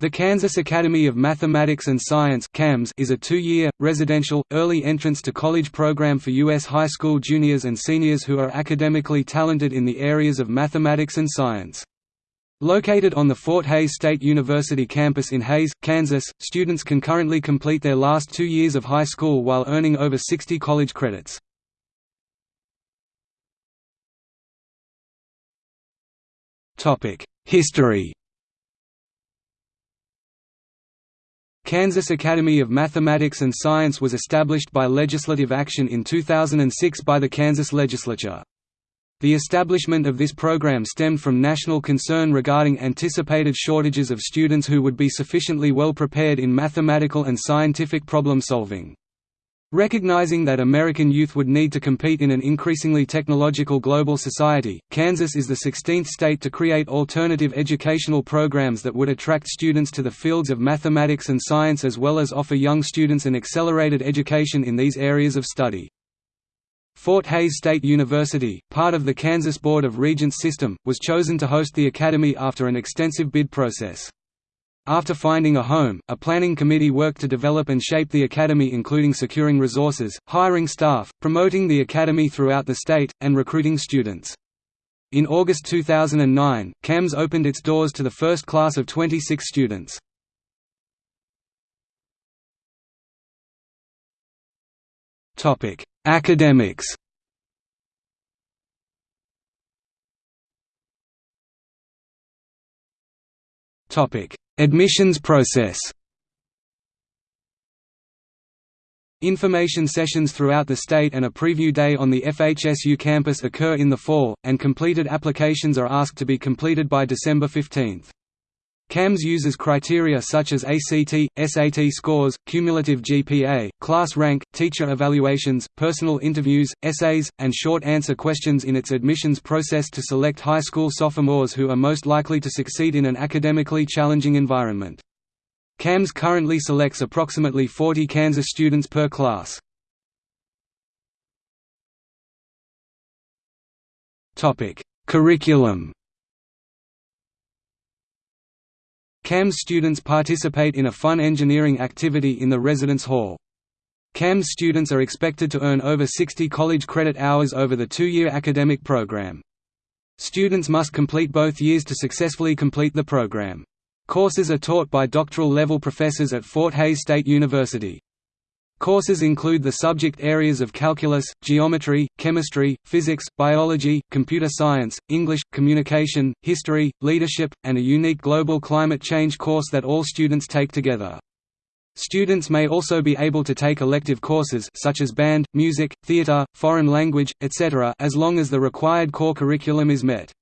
The Kansas Academy of Mathematics and Science is a two-year, residential, early entrance to college program for U.S. high school juniors and seniors who are academically talented in the areas of mathematics and science. Located on the Fort Hays State University campus in Hays, Kansas, students can currently complete their last two years of high school while earning over 60 college credits. History Kansas Academy of Mathematics and Science was established by legislative action in 2006 by the Kansas legislature. The establishment of this program stemmed from national concern regarding anticipated shortages of students who would be sufficiently well prepared in mathematical and scientific problem solving. Recognizing that American youth would need to compete in an increasingly technological global society, Kansas is the 16th state to create alternative educational programs that would attract students to the fields of mathematics and science as well as offer young students an accelerated education in these areas of study. Fort Hays State University, part of the Kansas Board of Regents system, was chosen to host the academy after an extensive bid process. After finding a home, a planning committee worked to develop and shape the academy including securing resources, hiring staff, promoting the academy throughout the state, and recruiting students. In August 2009, KAMS opened its doors to the first class of 26 students. Academics Topic: Admissions process Information sessions throughout the state and a preview day on the FHSU campus occur in the fall, and completed applications are asked to be completed by December 15. KAMS uses criteria such as ACT, SAT scores, cumulative GPA, class rank, teacher evaluations, personal interviews, essays, and short answer questions in its admissions process to select high school sophomores who are most likely to succeed in an academically challenging environment. KAMS currently selects approximately 40 Kansas students per class. Curriculum KAMS students participate in a fun engineering activity in the residence hall. KAMS students are expected to earn over 60 college credit hours over the two-year academic program. Students must complete both years to successfully complete the program. Courses are taught by doctoral-level professors at Fort Hays State University. Courses include the subject areas of calculus, geometry, chemistry, physics, biology, computer science, English, communication, history, leadership, and a unique global climate change course that all students take together. Students may also be able to take elective courses such as band, music, theater, foreign language, etc. as long as the required core curriculum is met.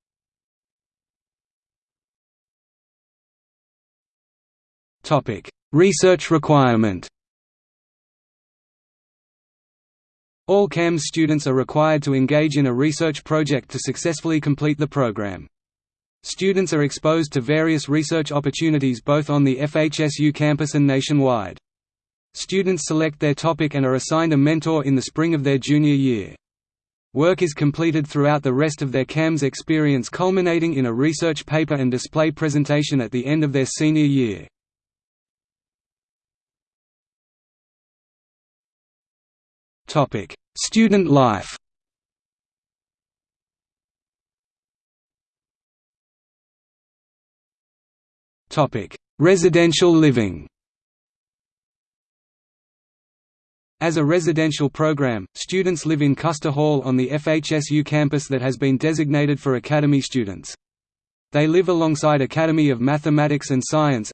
Research requirement All KAMS students are required to engage in a research project to successfully complete the program. Students are exposed to various research opportunities both on the FHSU campus and nationwide. Students select their topic and are assigned a mentor in the spring of their junior year. Work is completed throughout the rest of their KAMS experience culminating in a research paper and display presentation at the end of their senior year. Topic: Student life. Residential living. As a residential program, students live in Custer Hall on the FHSU campus that has been designated for Academy students. They live alongside Academy of Mathematics and Science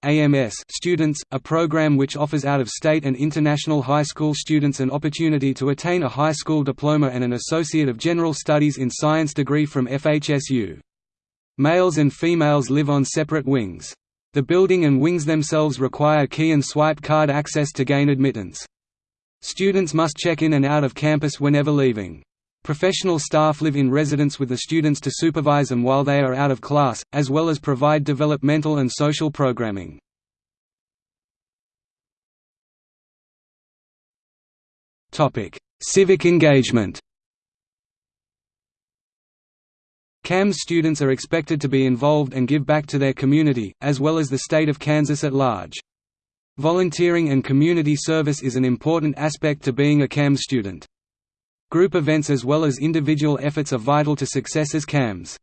students, a program which offers out-of-state and international high school students an opportunity to attain a high school diploma and an Associate of General Studies in Science degree from FHSU. Males and females live on separate wings. The building and wings themselves require key and swipe card access to gain admittance. Students must check in and out of campus whenever leaving. Professional staff live in residence with the students to supervise them while they are out of class, as well as provide developmental and social programming. Civic engagement KAMS students are expected to be involved and give back to their community, as well as the state of Kansas at large. Volunteering and community service is an important aspect to being a KAMS student. Group events as well as individual efforts are vital to success as KAMS.